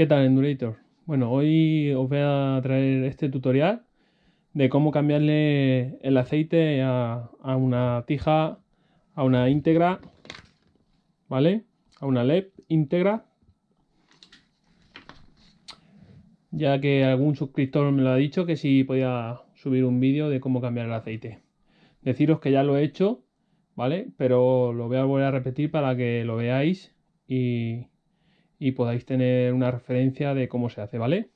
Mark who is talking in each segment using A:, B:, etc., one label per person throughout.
A: ¿Qué tal Endurator? Bueno, hoy os voy a traer este tutorial de cómo cambiarle el aceite a, una tija, a una íntegra, ¿vale? A una LEP íntegra. Ya que algún suscriptor me lo ha dicho que si podía subir un vídeo de cómo cambiar el aceite. Deciros que ya lo he hecho, ¿vale? Pero lo voy a volver a repetir para que lo veáis y, y podáis tener una referencia de cómo se hace, ¿vale?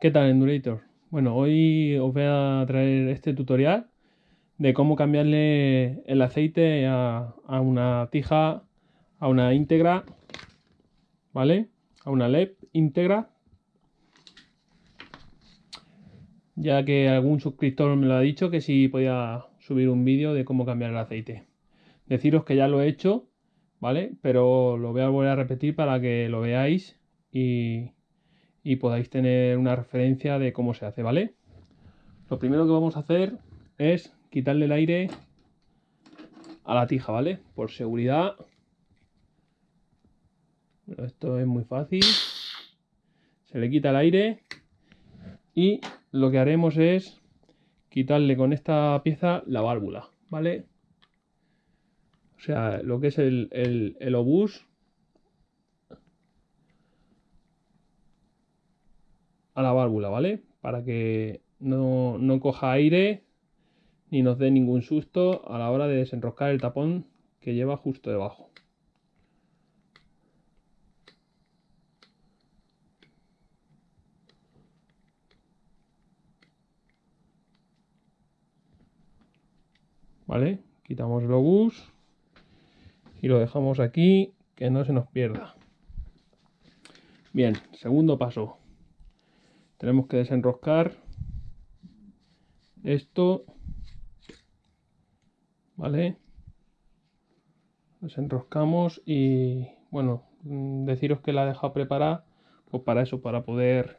A: ¿Qué tal Endurator? Bueno, hoy os voy a traer este tutorial de cómo cambiarle el aceite a, a una tija, a una íntegra ¿vale? A una LEP íntegra. Ya que algún suscriptor me lo ha dicho que si podía subir un vídeo de cómo cambiar el aceite. Deciros que ya lo he hecho, ¿vale? Pero lo voy a volver a repetir para que lo veáis y, y podáis tener una referencia de cómo se hace, ¿vale? Lo primero que vamos a hacer es quitarle el aire a la tija, ¿vale? Por seguridad esto es muy fácil. Se le quita el aire y lo que haremos es quitarle con esta pieza la válvula, ¿vale? O sea, lo que es el, el, obús a la válvula, ¿vale? Para que no, no coja aire ni nos dé ningún susto a la hora de desenroscar el tapón que lleva justo debajo. ¿Vale? Quitamos el obús y lo dejamos aquí, que no se nos pierda. Bien, segundo paso. Tenemos que desenroscar esto, ¿vale? Desenroscamos y, bueno, deciros que la he dejado preparada, pues para eso, para poder,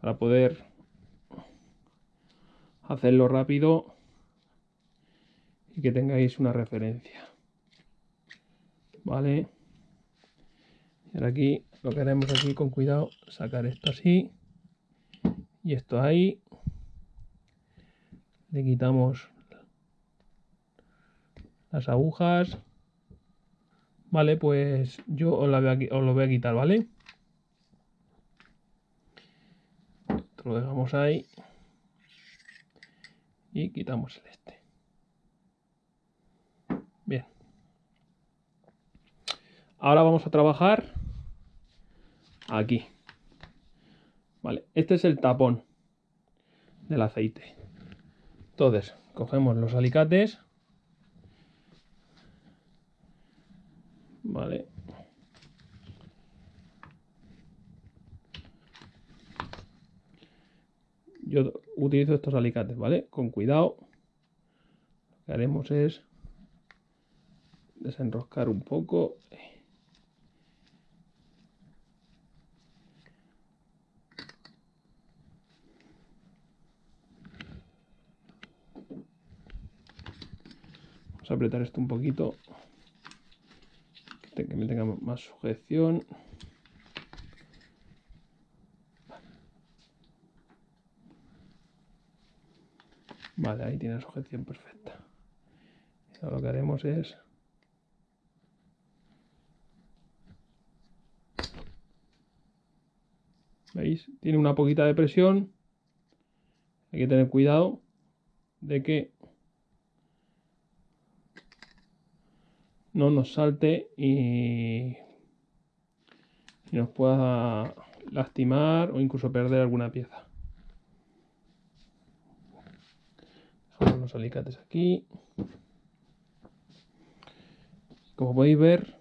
A: para poder hacerlo rápido y que tengáis una referencia. Vale. Y ahora aquí lo que haremos aquí con cuidado, sacar esto así y esto ahí. Le quitamos las agujas. Vale, pues yo os, la voy a, os lo voy a quitar, ¿vale? Lo dejamos ahí. Y quitamos este. Bien. Ahora vamos a trabajar aquí. Vale, este es el tapón del aceite. Entonces, cogemos los alicates. Vale. Yo utilizo estos alicates, ¿vale? Con cuidado. Lo que haremos es desenroscar un poco. Vamos a apretar esto un poquito. Que me tenga más sujeción. Vale, ahí tiene sujeción perfecta. lo que haremos es ¿Veis? Tiene una poquita de presión. Hay que tener cuidado de que no nos salte y, nos pueda lastimar o incluso perder alguna pieza. Dejamos los alicates aquí. Como podéis ver,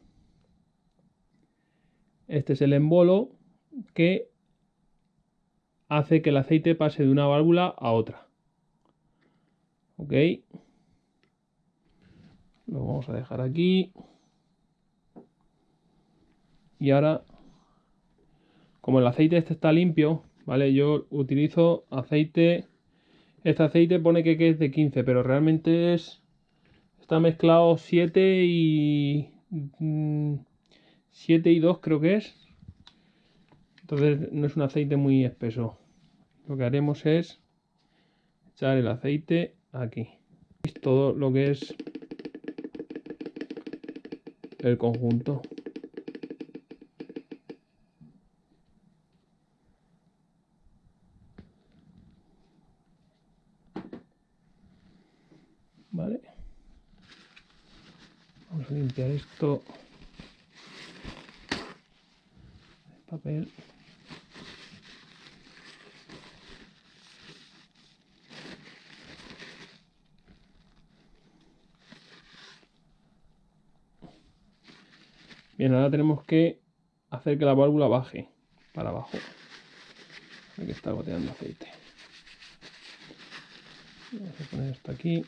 A: este es el embolo que hace que el aceite pase de una válvula a otra. Ok. Lo vamos a dejar aquí. Y ahora como el aceite este está limpio, ¿vale? Yo utilizo aceite, este aceite pone que, es de 15, pero realmente es, está mezclado 7 y... 7 mm, y 2 creo que es. Entonces no es un aceite muy espeso. Lo que haremos es echar el aceite aquí. Todo lo que es el conjunto. Vale. Vamos a limpiar esto. El papel. Bien, ahora tenemos que hacer que la válvula baje para abajo. Aquí está goteando aceite. Vamos a poner esto aquí.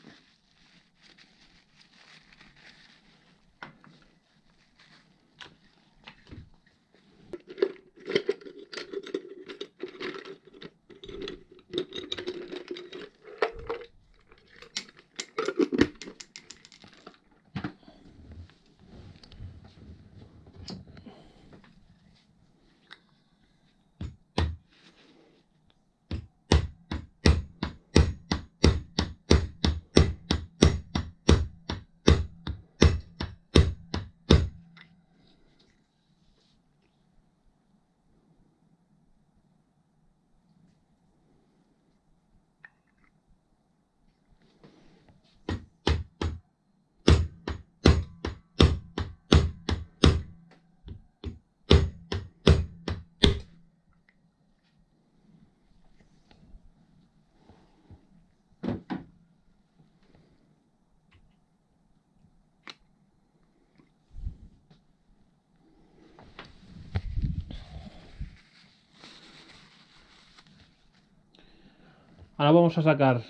A: Ahora vamos a sacar.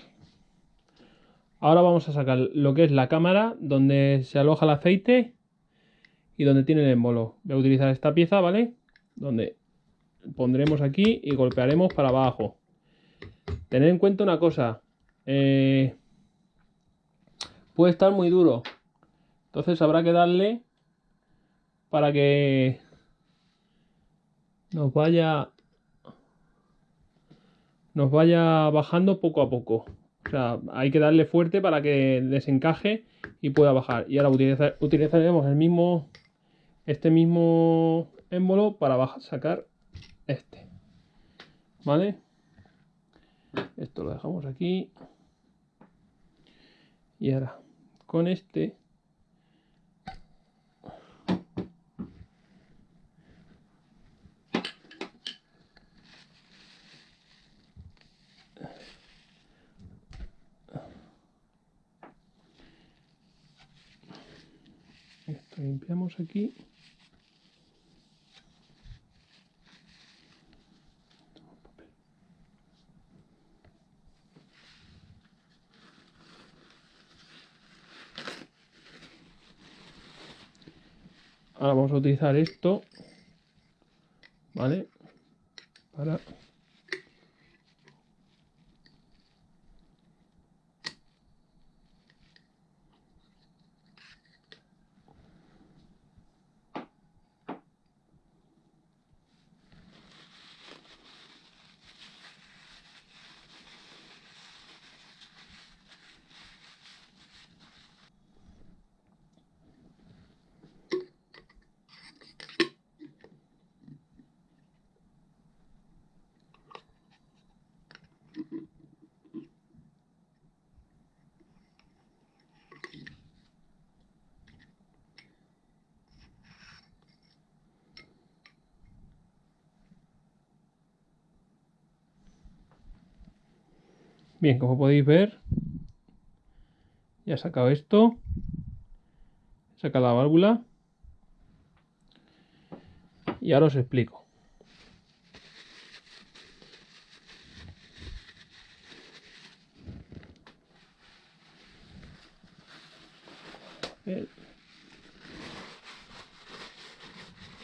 A: Ahora vamos a sacar lo que es la cámara donde se aloja el aceite y donde tiene el embolo. Voy a utilizar esta pieza, ¿vale? Donde pondremos aquí y golpearemos para abajo. Tened en cuenta una cosa. Eh, puede estar muy duro. Entonces habrá que darle para que nos vaya nos vaya bajando poco a poco. O sea, hay que darle fuerte para que desencaje y pueda bajar. Y ahora utilizaremos el mismo, este mismo émbolo para sacar este. ¿Vale? Esto lo dejamos aquí. Y ahora, con este limpiamos aquí. Ahora vamos a utilizar esto vale para Bien, como podéis ver, ya he sacado esto. He sacado la válvula. Y ahora os explico.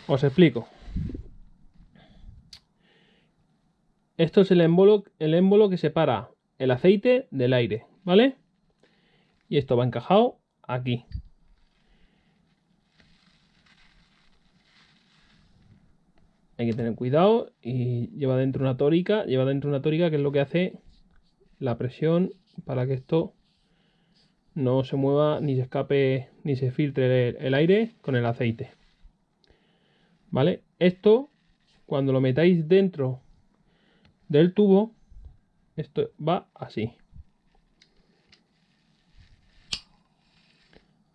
A: Os explico. esto es el émbolo, el émbolo que separa el aceite del aire, ¿vale? Y esto va encajado aquí. Hay que tener cuidado y lleva dentro una tórica, lleva dentro una tórica que es lo que hace la presión para que esto no se mueva ni se escape ni se filtre el, aire con el aceite. ¿Vale? Esto, cuando lo metáis dentro del tubo, esto va así.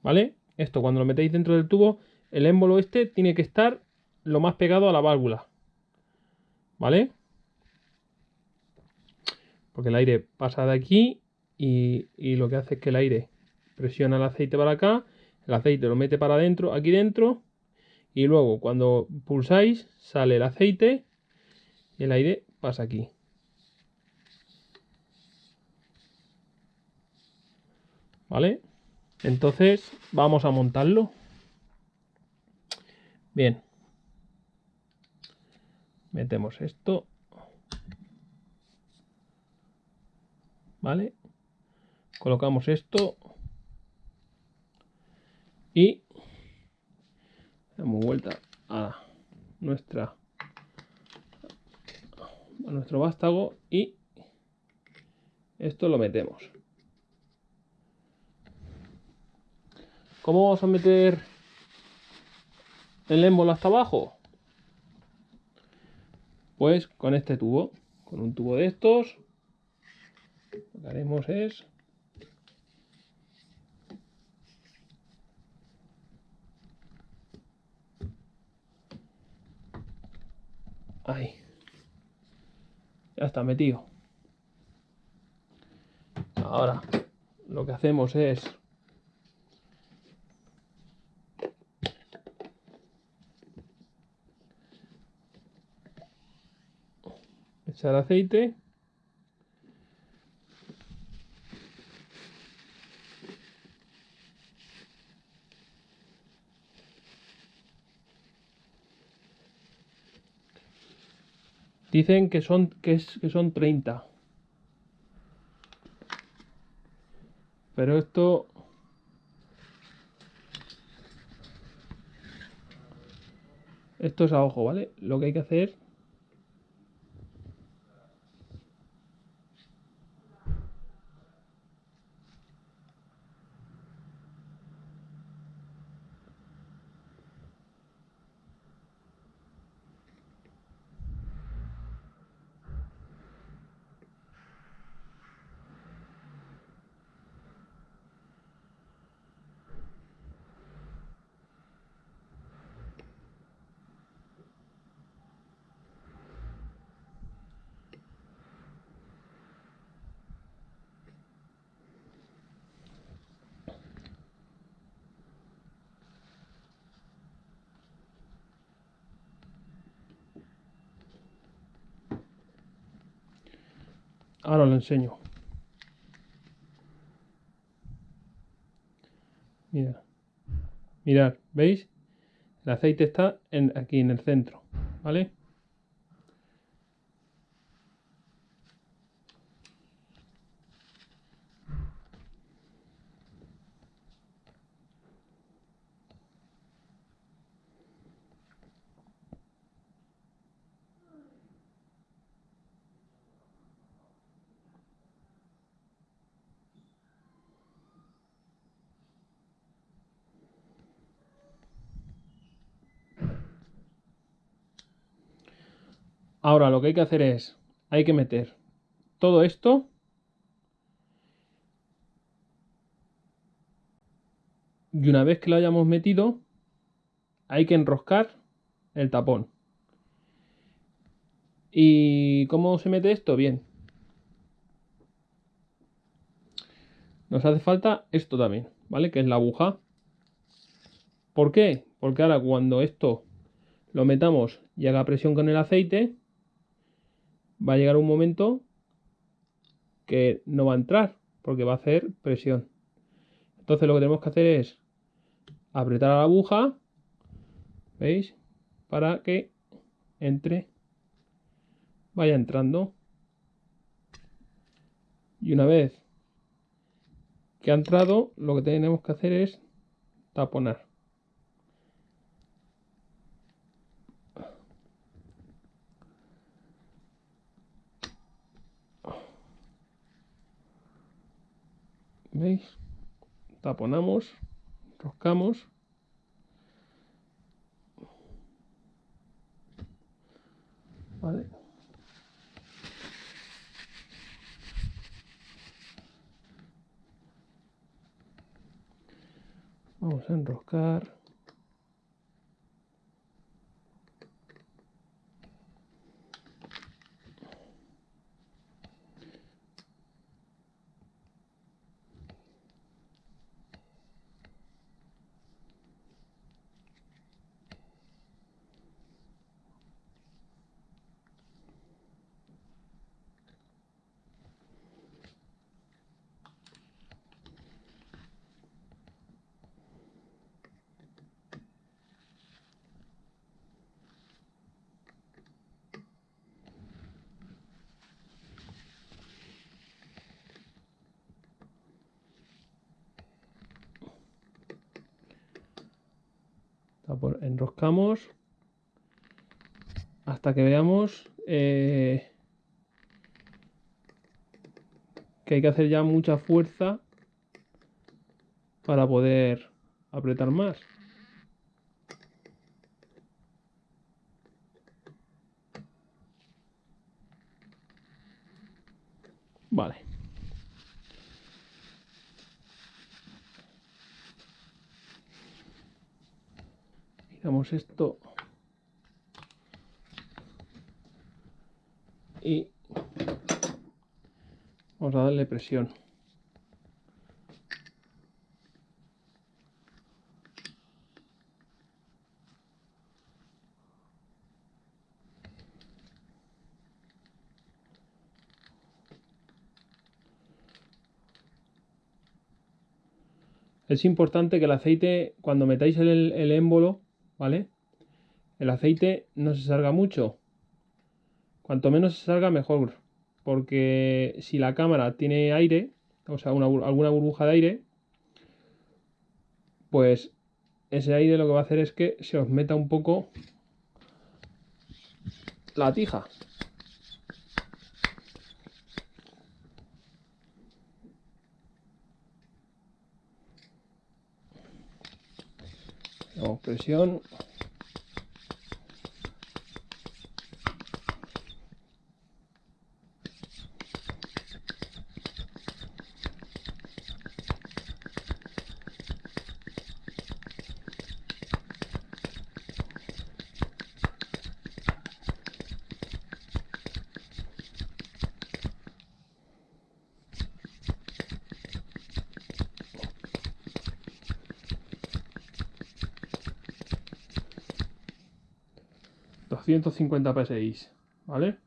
A: ¿Vale? Esto cuando lo metéis dentro del tubo, el émbolo este tiene que estar lo más pegado a la válvula. ¿Vale? Porque el aire pasa de aquí y, lo que hace es que el aire presiona el aceite para acá, el aceite lo mete para adentro, aquí dentro, y luego cuando pulsáis sale el aceite y el aire pasa aquí. ¿Vale? Entonces vamos a montarlo. Bien. Metemos esto. ¿Vale? Colocamos esto. Y damos vuelta a nuestra a nuestro vástago y esto lo metemos. ¿Cómo vamos a meter el émbolo hasta abajo? Pues con este tubo, con un tubo de estos, lo que haremos es Ahí. Ya está metido. Ahora lo que hacemos es echar aceite Dicen que son, que, es, que son 30. Pero esto... Esto es a ojo, ¿vale? Lo que hay que hacer Ahora lo enseño. Mira. Mirad, ¿veis? El aceite está en, aquí en el centro, ¿vale? Ahora lo que hay que hacer es, hay que meter todo esto y una vez que lo hayamos metido, hay que enroscar el tapón. ¿Y cómo se mete esto? Bien. Nos hace falta esto también, ¿vale? Que es la aguja. ¿Por qué? Porque ahora cuando esto lo metamos y haga presión con el aceite, va a llegar un momento que no va a entrar porque va a hacer presión. Entonces lo que tenemos que hacer es apretar a la aguja, ¿veis? Para que entre vaya entrando. Y una vez que ha entrado, lo que tenemos que hacer es taponar. ¿Veis? Taponamos, roscamos. Vale. Vamos a enroscar. Enroscamos hasta que veamos eh, que hay que hacer ya mucha fuerza para poder apretar más. Vale. Quitamos esto. Y vamos a darle presión. Es importante que el aceite, cuando metáis el, el émbolo, ¿vale? El aceite no se salga mucho. Cuanto menos se salga, mejor. Porque si la cámara tiene aire, o sea, alguna burbuja de aire, pues ese aire lo que va a hacer es que se os meta un poco la tija. Presión. 250 PSI, ¿vale?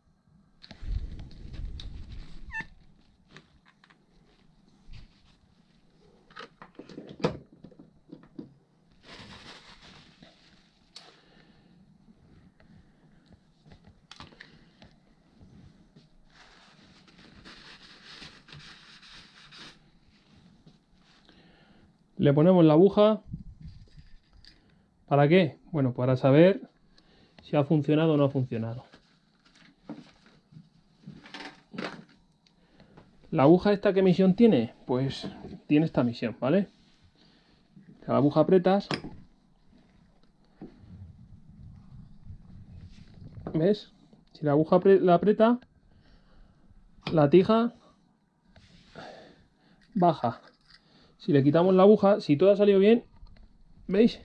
A: Le ponemos la aguja. ¿Para qué? Bueno, para saber si ha funcionado o no ha funcionado. ¿La aguja esta qué misión tiene? Pues tiene esta misión, ¿vale? La aguja apretas. ¿Ves? Si la aguja la aprieta, la tija baja. Si le quitamos la aguja, si todo ha salido bien, ¿veis?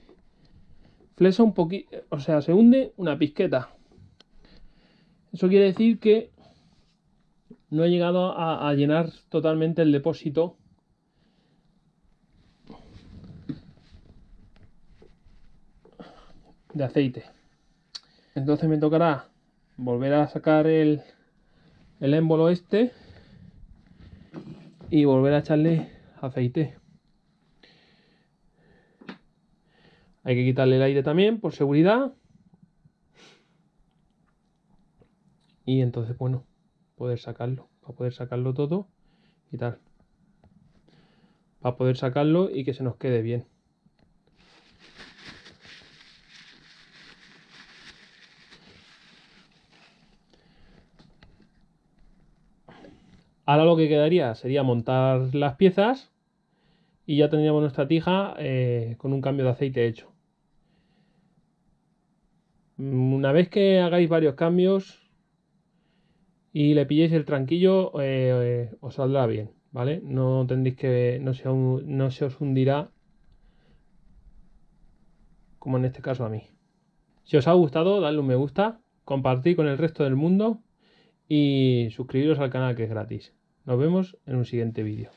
A: Flesa un poquito, o sea, se hunde una pizqueta. Eso quiere decir que no he llegado a, llenar totalmente el depósito de aceite. Entonces me tocará volver a sacar el, el émbolo este y volver a echarle aceite. Hay que quitarle el aire también por seguridad. y entonces, bueno, poder sacarlo, para poder sacarlo todo tal. Para poder sacarlo y que se nos quede bien. Ahora lo que quedaría sería montar las piezas y ya tendríamos nuestra tija eh, con un cambio de aceite hecho. Una vez que hagáis varios cambios y le pilléis el tranquillo, eh, os saldrá bien, ¿vale? No tendréis que, no se, no se os hundirá como en este caso a mí. Si os ha gustado, dadle un me gusta, compartir con el resto del mundo y suscribiros al canal que es gratis. Nos vemos en un siguiente vídeo.